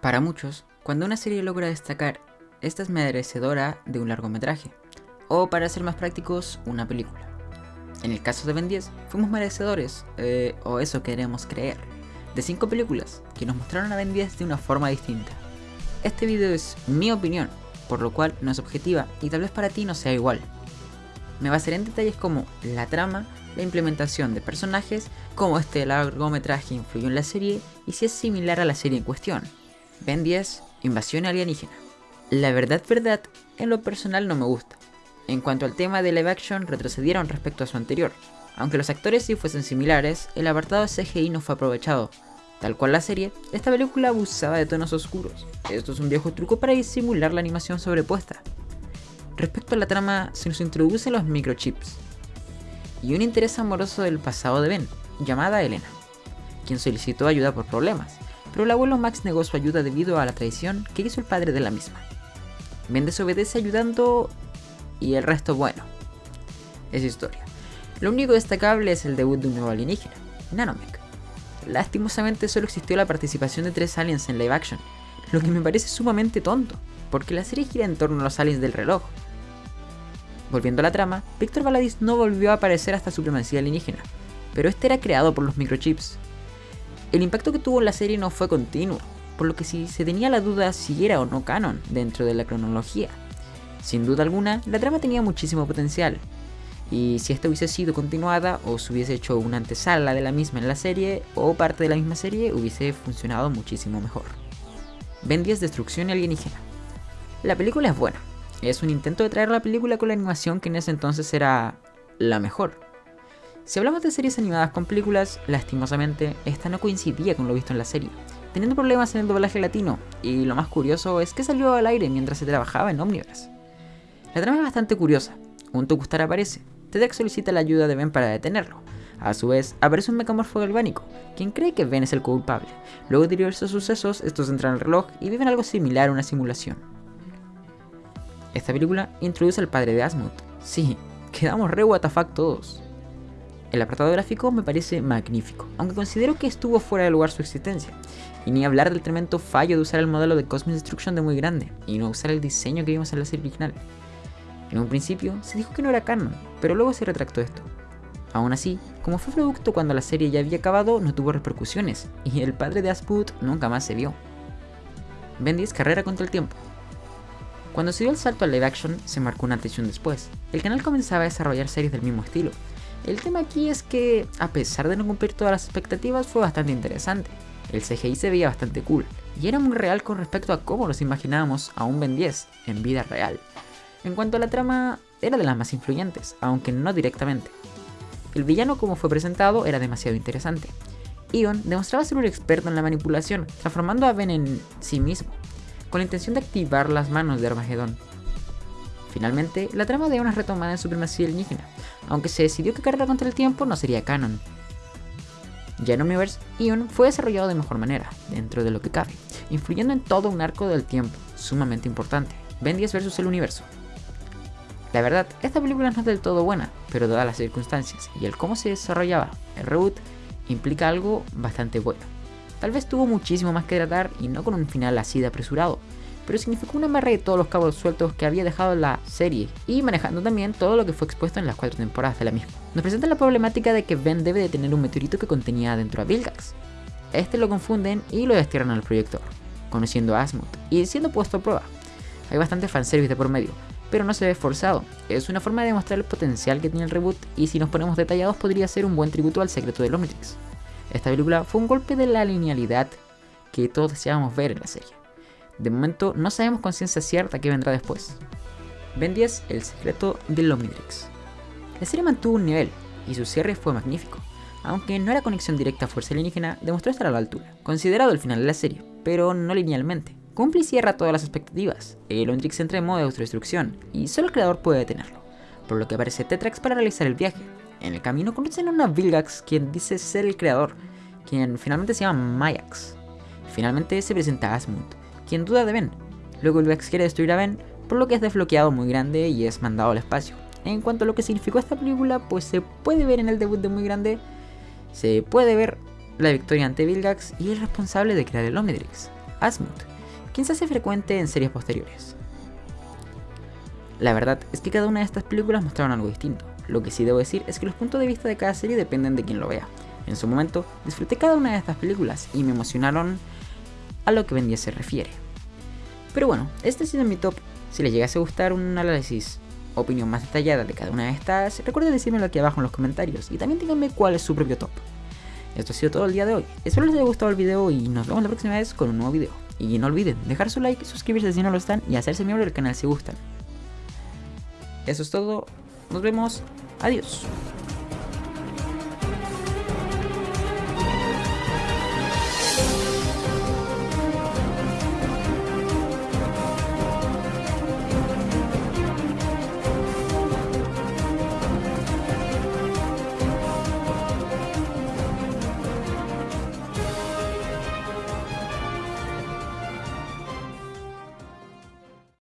Para muchos, cuando una serie logra destacar, esta es merecedora de un largometraje, o para ser más prácticos, una película. En el caso de Ben 10, fuimos merecedores, eh, o eso queremos creer, de 5 películas que nos mostraron a Ben 10 de una forma distinta. Este video es mi opinión, por lo cual no es objetiva y tal vez para ti no sea igual. Me basaré en detalles como la trama, la implementación de personajes, cómo este largometraje influyó en la serie y si es similar a la serie en cuestión. Ben 10, Invasión Alienígena. La verdad, verdad, en lo personal no me gusta. En cuanto al tema de live action, retrocedieron respecto a su anterior. Aunque los actores sí fuesen similares, el apartado CGI no fue aprovechado. Tal cual la serie, esta película abusaba de tonos oscuros. Esto es un viejo truco para disimular la animación sobrepuesta. Respecto a la trama, se nos introducen los microchips y un interés amoroso del pasado de Ben, llamada Elena, quien solicitó ayuda por problemas, pero el abuelo Max negó su ayuda debido a la traición que hizo el padre de la misma. Ben desobedece ayudando y el resto bueno. Es historia. Lo único destacable es el debut de un nuevo alienígena, Nanomech. Lastimosamente solo existió la participación de tres aliens en live action, lo que me parece sumamente tonto, porque la serie gira en torno a los aliens del reloj, Volviendo a la trama, Víctor Valadis no volvió a aparecer hasta supremacía alienígena, pero este era creado por los microchips. El impacto que tuvo la serie no fue continuo, por lo que si se tenía la duda si era o no canon dentro de la cronología. Sin duda alguna, la trama tenía muchísimo potencial, y si esta hubiese sido continuada o se hubiese hecho una antesala de la misma en la serie o parte de la misma serie, hubiese funcionado muchísimo mejor. Ben 10 Destrucción Alienígena. La película es buena, es un intento de traer la película con la animación que en ese entonces era la mejor. Si hablamos de series animadas con películas, lastimosamente, esta no coincidía con lo visto en la serie, teniendo problemas en el doblaje latino, y lo más curioso es que salió al aire mientras se trabajaba en Omniverse. La trama es bastante curiosa. Un Tukustar aparece, Tedek solicita la ayuda de Ben para detenerlo. A su vez, aparece un mecamorfo galvánico, quien cree que Ben es el culpable. Luego de diversos sucesos, estos entran al reloj y viven algo similar a una simulación. Esta película introduce al padre de Asmund. Sí, quedamos re WTF todos. El apartado gráfico me parece magnífico, aunque considero que estuvo fuera de lugar su existencia. Y ni hablar del tremendo fallo de usar el modelo de Cosmic Destruction de muy grande, y no usar el diseño que vimos en la serie original. En un principio se dijo que no era canon, pero luego se retractó esto. Aún así, como fue producto cuando la serie ya había acabado, no tuvo repercusiones, y el padre de Asmund nunca más se vio. Bendis carrera contra el tiempo. Cuando se dio el salto al live action, se marcó una atención después. El canal comenzaba a desarrollar series del mismo estilo. El tema aquí es que, a pesar de no cumplir todas las expectativas, fue bastante interesante. El CGI se veía bastante cool, y era muy real con respecto a cómo nos imaginábamos a un Ben 10 en vida real. En cuanto a la trama, era de las más influyentes, aunque no directamente. El villano como fue presentado era demasiado interesante. Ion demostraba ser un experto en la manipulación, transformando a Ben en sí mismo, con la intención de activar las manos de Armagedón. Finalmente, la trama de una retomada en supremacía alienígena, aunque se decidió que Carrera contra el Tiempo no sería canon. Ya en Universe, Ion fue desarrollado de mejor manera, dentro de lo que cabe, influyendo en todo un arco del tiempo, sumamente importante, Ben 10 vs el universo. La verdad, esta película no es del todo buena, pero dadas las circunstancias y el cómo se desarrollaba el reboot, implica algo bastante bueno. Tal vez tuvo muchísimo más que tratar y no con un final así de apresurado, pero significó una amarre de todos los cabos sueltos que había dejado la serie y manejando también todo lo que fue expuesto en las cuatro temporadas de la misma. Nos presenta la problemática de que Ben debe de tener un meteorito que contenía dentro a Vilgax. Este lo confunden y lo destierran al proyector, conociendo a Asmund y siendo puesto a prueba. Hay bastante fanservice de por medio, pero no se ve forzado. Es una forma de demostrar el potencial que tiene el reboot y si nos ponemos detallados podría ser un buen tributo al secreto del Omnitrix. Esta película fue un golpe de la linealidad que todos deseábamos ver en la serie. De momento no sabemos con ciencia cierta qué vendrá después. Ben 10, El secreto del Omnitrix. La serie mantuvo un nivel y su cierre fue magnífico. Aunque no era conexión directa a Fuerza Alienígena, demostró estar a la altura, considerado el final de la serie, pero no linealmente. Cumple y cierra todas las expectativas. El Omnitrix entra en modo de autodestrucción y solo el creador puede detenerlo, por lo que aparece Tetrax para realizar el viaje, en el camino conocen a una Vilgax quien dice ser el creador, quien finalmente se llama Mayax. Finalmente se presenta Asmund, quien duda de Ben. Luego Vilgax quiere destruir a Ben, por lo que es desbloqueado muy grande y es mandado al espacio. En cuanto a lo que significó esta película, pues se puede ver en el debut de Muy Grande, se puede ver la victoria ante Vilgax y el responsable de crear el Omnitrix. Asmuth, quien se hace frecuente en series posteriores. La verdad es que cada una de estas películas mostraron algo distinto. Lo que sí debo decir es que los puntos de vista de cada serie dependen de quien lo vea. En su momento disfruté cada una de estas películas y me emocionaron a lo que 10 se refiere. Pero bueno, este ha sido mi top. Si les llegase a gustar un análisis opinión más detallada de cada una de estas, recuerden decírmelo aquí abajo en los comentarios y también díganme cuál es su propio top. Esto ha sido todo el día de hoy. Espero les haya gustado el video y nos vemos la próxima vez con un nuevo video. Y no olviden dejar su like, suscribirse si no lo están y hacerse miembro del canal si gustan. Eso es todo. Nos vemos. Adiós.